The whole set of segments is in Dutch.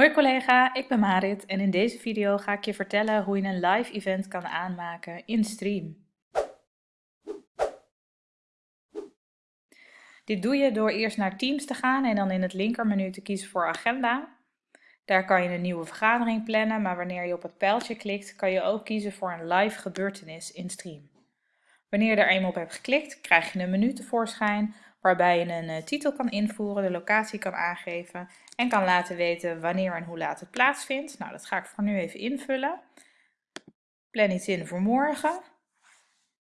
Hoi collega, ik ben Marit en in deze video ga ik je vertellen hoe je een live event kan aanmaken in Stream. Dit doe je door eerst naar Teams te gaan en dan in het linkermenu te kiezen voor agenda. Daar kan je een nieuwe vergadering plannen, maar wanneer je op het pijltje klikt kan je ook kiezen voor een live gebeurtenis in Stream. Wanneer je er eenmaal op hebt geklikt, krijg je een menu tevoorschijn waarbij je een eh, titel kan invoeren, de locatie kan aangeven en kan laten weten wanneer en hoe laat het plaatsvindt. Nou, dat ga ik voor nu even invullen. Plan iets in voor morgen.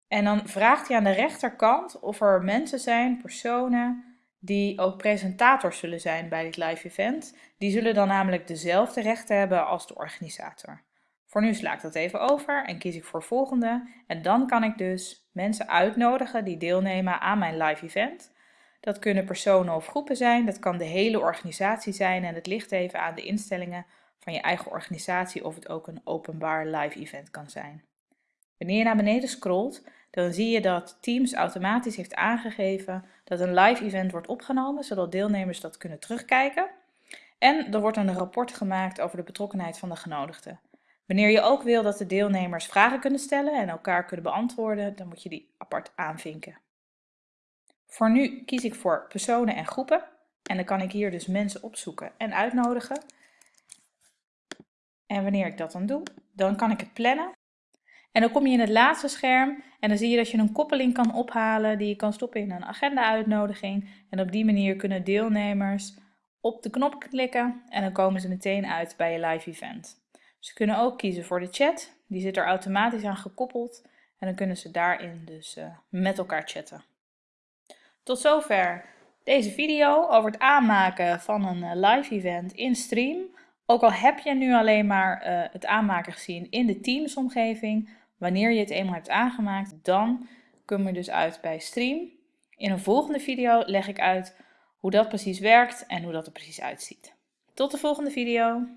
En dan vraagt hij aan de rechterkant of er mensen zijn, personen, die ook presentators zullen zijn bij dit live event. Die zullen dan namelijk dezelfde rechten hebben als de organisator. Voor nu sla ik dat even over en kies ik voor volgende. En dan kan ik dus mensen uitnodigen die deelnemen aan mijn live event. Dat kunnen personen of groepen zijn, dat kan de hele organisatie zijn en het ligt even aan de instellingen van je eigen organisatie of het ook een openbaar live event kan zijn. Wanneer je naar beneden scrolt, dan zie je dat Teams automatisch heeft aangegeven dat een live event wordt opgenomen, zodat deelnemers dat kunnen terugkijken. En er wordt een rapport gemaakt over de betrokkenheid van de genodigden. Wanneer je ook wil dat de deelnemers vragen kunnen stellen en elkaar kunnen beantwoorden, dan moet je die apart aanvinken. Voor nu kies ik voor personen en groepen. En dan kan ik hier dus mensen opzoeken en uitnodigen. En wanneer ik dat dan doe, dan kan ik het plannen. En dan kom je in het laatste scherm en dan zie je dat je een koppeling kan ophalen die je kan stoppen in een agenda-uitnodiging. En op die manier kunnen deelnemers op de knop klikken en dan komen ze meteen uit bij je live event. Ze kunnen ook kiezen voor de chat, die zit er automatisch aan gekoppeld en dan kunnen ze daarin dus uh, met elkaar chatten. Tot zover deze video over het aanmaken van een eh, live event in stream. Ook al heb je nu alleen maar uh, het aanmaken gezien in de Teams omgeving, wanneer je het eenmaal hebt aangemaakt, dan kom je dus uit bij stream. In een volgende video leg ik uit hoe dat precies werkt en hoe dat er precies uitziet. Tot de volgende video!